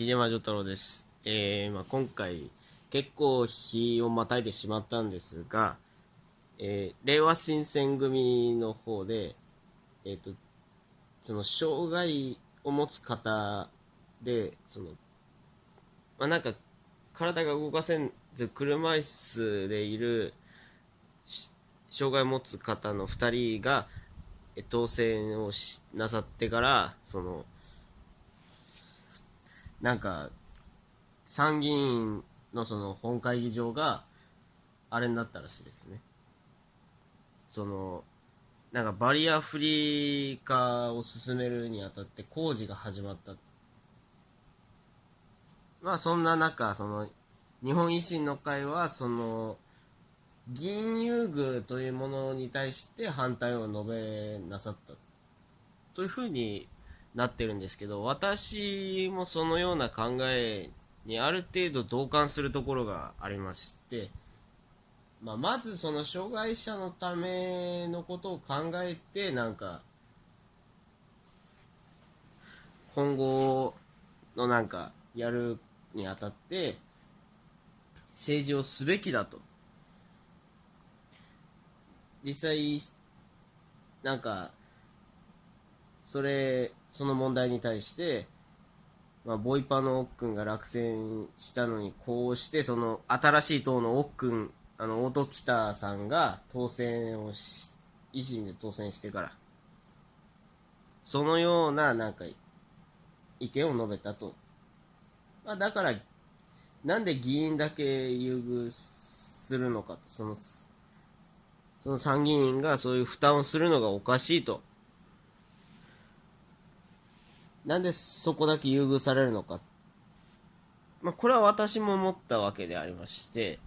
桐山丈太郎です。えーまあ、今回、結構日をまたいでしまったんですが、えー令和新選組の方で、えっ、と、その、障害を持つ方で、その、まあ、なんか、体が動かせず、車椅子でいる、障害を持つ方の2人が、当選をしなさってから、その、なんか、参議院のその本会議場が、あれになったらしいですね。その、なんかバリアフリー化を進めるにあたって工事が始まった。まあそんな中、その、日本維新の会は、その、議員優遇というものに対して反対を述べなさった。というふうになってるんですけど、私もそのような考えにある程度同感するところがありまして、まあ、まずその障害者のためのことを考えて、なんか、今後のなんか、やるにあたって、政治をすべきだと。実際、なんか、それ、その問題に対して、まあ、ボイパの奥君が落選したのに、こうして、その、新しい党の奥君、あの、音北さんが当選をし、維新で当選してから、そのような、なんか、意見を述べたと。まあ、だから、なんで議員だけ優遇するのかと、その、その参議院がそういう負担をするのがおかしいと。なんでそこだけ優遇されるのか？まあ、これは私も思ったわけでありまして、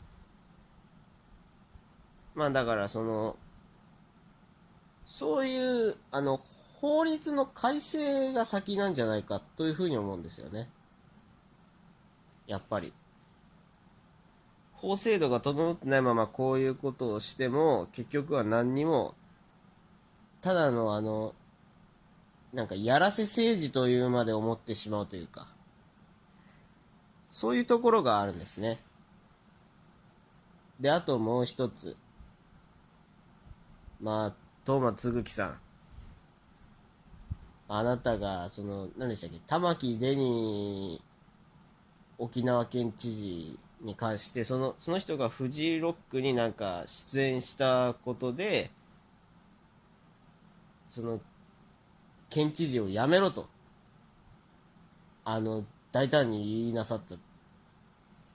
まあ、だからその、そういう、あの、法律の改正が先なんじゃないかというふうに思うんですよね。やっぱり。法制度が整ってないままこういうことをしても、結局は何にも、ただのあの、なんかやらせ政治というまで思ってしまうというか、そういうところがあるんですね。で、あともう一つ。まあ、東間つぐきさん。あなたが、その、何でしたっけ、玉城デニー沖縄県知事に関して、その、その人がフジロックになんか出演したことで、その、県知事を辞めろと、あの、大胆に言いなさった。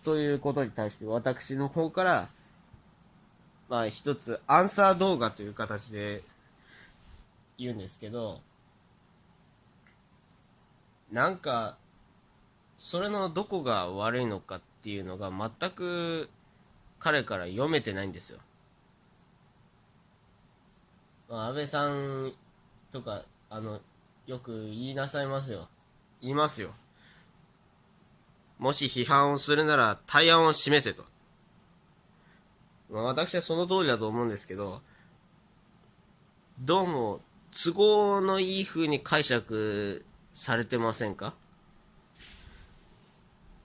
ということに対して、私の方から、まあ一つ、アンサー動画という形で言うんですけど、なんか、それのどこが悪いのかっていうのが全く彼から読めてないんですよ。まあ、安倍さんとか、あの、よく言いなさいますよ。言いますよ。もし批判をするなら対案を示せと。まあ、私はその通りだと思うんですけど、どうも都合のいい風に解釈されてませんか？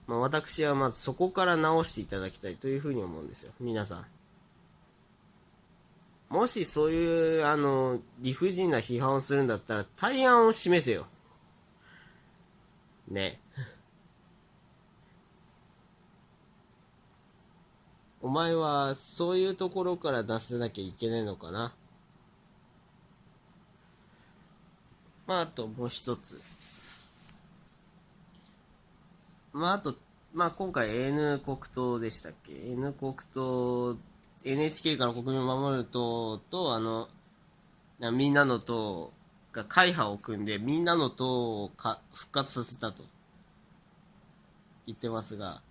まあ、私はまずそこから直していただきたいというふうに思うんですよ。皆さん。もしそういう、あの、理不尽な批判をするんだったら、対案を示せよ。ね。お前は、そういうところから出せなきゃいけないのかな？まあ、あともう一つ。まあ、あと、まあ、今回 N 国党でしたっけ ?N 国党、NHK から国民を守る党と、あの、みんなの党が会派を組んで、みんなの党をか復活させたと言ってますが、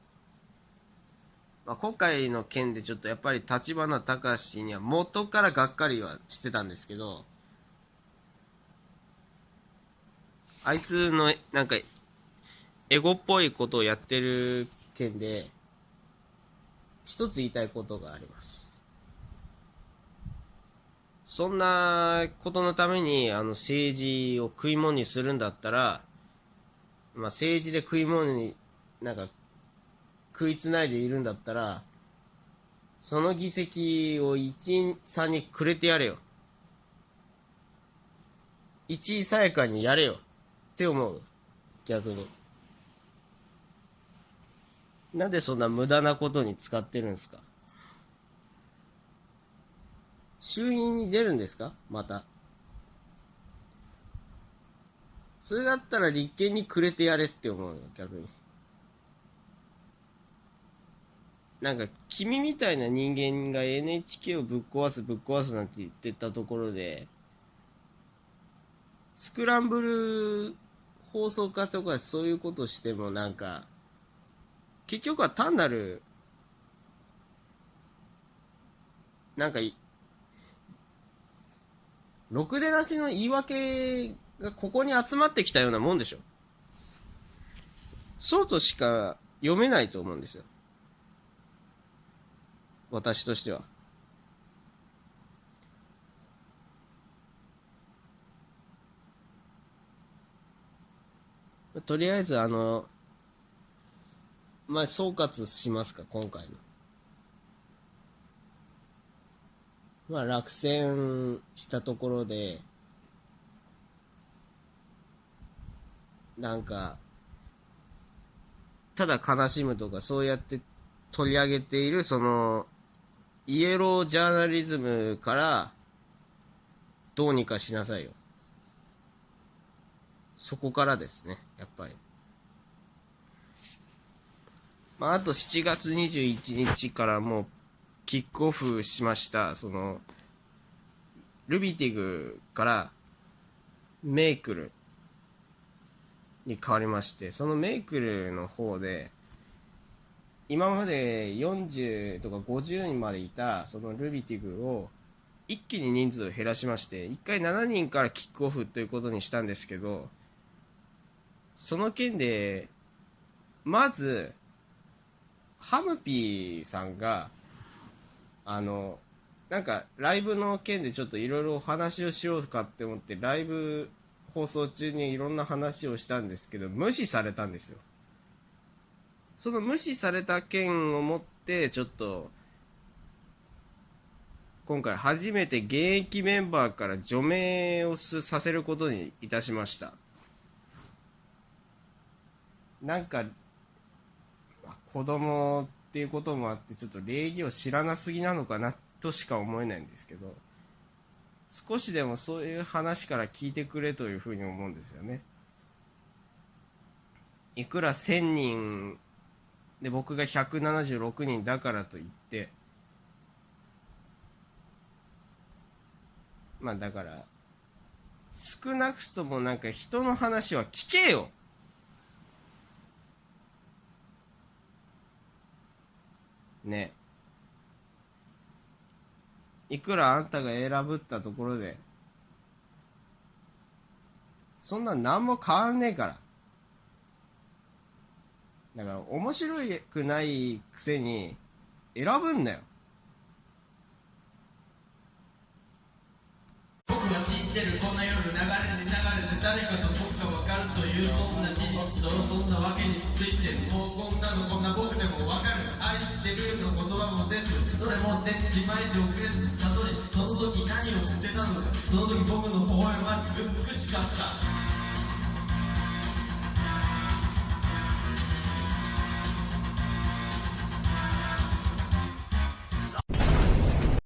まあ、今回の件でちょっとやっぱり立花隆には元からがっかりはしてたんですけど、あいつのなんかエゴっぽいことをやってる件で、一つ言いたいことがあります。そんなことのために、あの、政治を食い物にするんだったら、まあ、政治で食い物になんか食いつないでいるんだったらその議席を1、3にくれてやれよ。1位さやかにやれよ。って思う。逆に。なんでそんな無駄なことに使ってるんですか？衆院に出るんですか？また。それだったら立憲にくれてやれって思うよ、逆に。なんか君みたいな人間が NHK をぶっ壊すぶっ壊すなんて言ってたところでスクランブル放送家とかそういうことしてもなんか結局は単なるなんかろくでなしの言い訳がここに集まってきたようなもんでしょそうとしか読めないと思うんですよ私としては。とりあえず、あの、まあ、総括しますか、今回の。まあ、落選したところで、なんか、ただ悲しむとか、そうやって取り上げている、その、イエロージャーナリズムからどうにかしなさいよ。そこからですね、やっぱり。まあ、あと7月21日からもうキックオフしました、その、ルビティグからメイクルに変わりまして、そのメイクルの方で、今まで40とか50人までいたそのルビティグを一気に人数を減らしまして1回7人からキックオフということにしたんですけどその件でまずハムピーさんがあのなんかライブの件でちょっといろいろお話をしようかって思ってライブ放送中にいろんな話をしたんですけど無視されたんですよ。その無視された件をもってちょっと今回初めて現役メンバーから除名をさせることにいたしました。なんか子供っていうこともあってちょっと礼儀を知らなすぎなのかなとしか思えないんですけど少しでもそういう話から聞いてくれというふうに思うんですよね。いくら1000人で僕が176人だからといってまあだから少なくともなんか人の話は聞けよ。ね。いくらあんたが選ぶったところでそんな何も変わんねえから。だから面白くないくせに選ぶんだよ。僕は知ってるこの夜流れに流れて誰かと僕が分かるというそんな事実とそんなわけについてもうこんなのこんな僕でも分かる。愛してるの言葉も出ずどれも出ちまいで遅れず悟りその時何をしてたのかその時僕の微笑ましく美しかった。